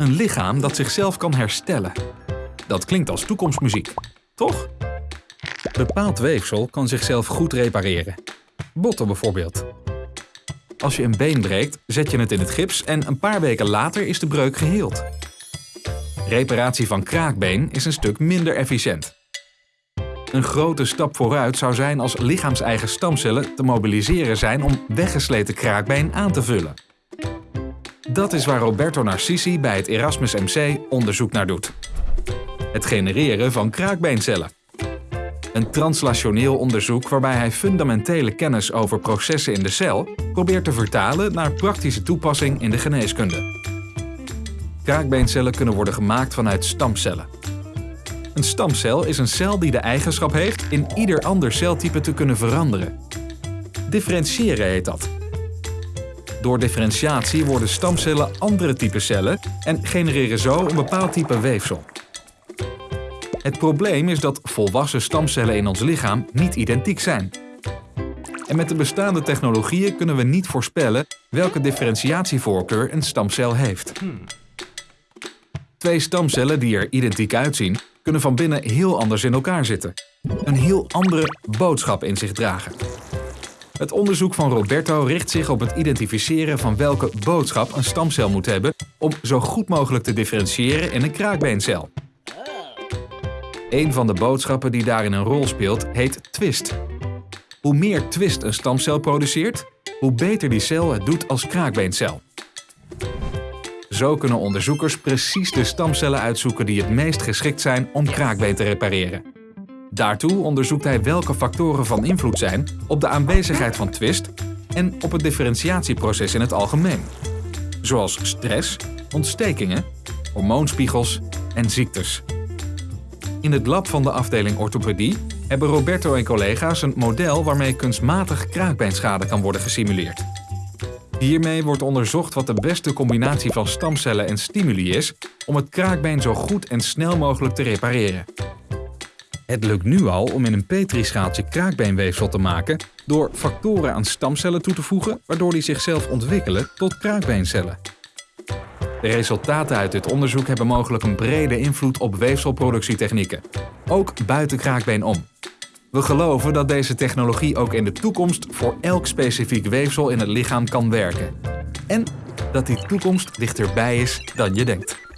Een lichaam dat zichzelf kan herstellen. Dat klinkt als toekomstmuziek, toch? Bepaald weefsel kan zichzelf goed repareren. Botten bijvoorbeeld. Als je een been breekt, zet je het in het gips en een paar weken later is de breuk geheeld. Reparatie van kraakbeen is een stuk minder efficiënt. Een grote stap vooruit zou zijn als lichaamseigen stamcellen te mobiliseren zijn om weggesleten kraakbeen aan te vullen. Dat is waar Roberto Narcisi bij het Erasmus MC onderzoek naar doet. Het genereren van kraakbeencellen. Een translationeel onderzoek waarbij hij fundamentele kennis over processen in de cel probeert te vertalen naar praktische toepassing in de geneeskunde. Kraakbeencellen kunnen worden gemaakt vanuit stamcellen. Een stamcel is een cel die de eigenschap heeft in ieder ander celtype te kunnen veranderen. Differentiëren heet dat. Door differentiatie worden stamcellen andere type cellen en genereren zo een bepaald type weefsel. Het probleem is dat volwassen stamcellen in ons lichaam niet identiek zijn. En met de bestaande technologieën kunnen we niet voorspellen welke differentiatievoorkeur een stamcel heeft. Twee stamcellen die er identiek uitzien, kunnen van binnen heel anders in elkaar zitten. Een heel andere boodschap in zich dragen. Het onderzoek van Roberto richt zich op het identificeren van welke boodschap een stamcel moet hebben om zo goed mogelijk te differentiëren in een kraakbeencel. Een van de boodschappen die daarin een rol speelt heet twist. Hoe meer twist een stamcel produceert, hoe beter die cel het doet als kraakbeencel. Zo kunnen onderzoekers precies de stamcellen uitzoeken die het meest geschikt zijn om kraakbeen te repareren. Daartoe onderzoekt hij welke factoren van invloed zijn op de aanwezigheid van twist en op het differentiatieproces in het algemeen. Zoals stress, ontstekingen, hormoonspiegels en ziektes. In het lab van de afdeling orthopedie hebben Roberto en collega's een model waarmee kunstmatig kraakbeenschade kan worden gesimuleerd. Hiermee wordt onderzocht wat de beste combinatie van stamcellen en stimuli is om het kraakbeen zo goed en snel mogelijk te repareren. Het lukt nu al om in een petrischaaltje kraakbeenweefsel te maken door factoren aan stamcellen toe te voegen waardoor die zichzelf ontwikkelen tot kraakbeencellen. De resultaten uit dit onderzoek hebben mogelijk een brede invloed op weefselproductietechnieken, ook buiten kraakbeen om. We geloven dat deze technologie ook in de toekomst voor elk specifiek weefsel in het lichaam kan werken. En dat die toekomst dichterbij is dan je denkt.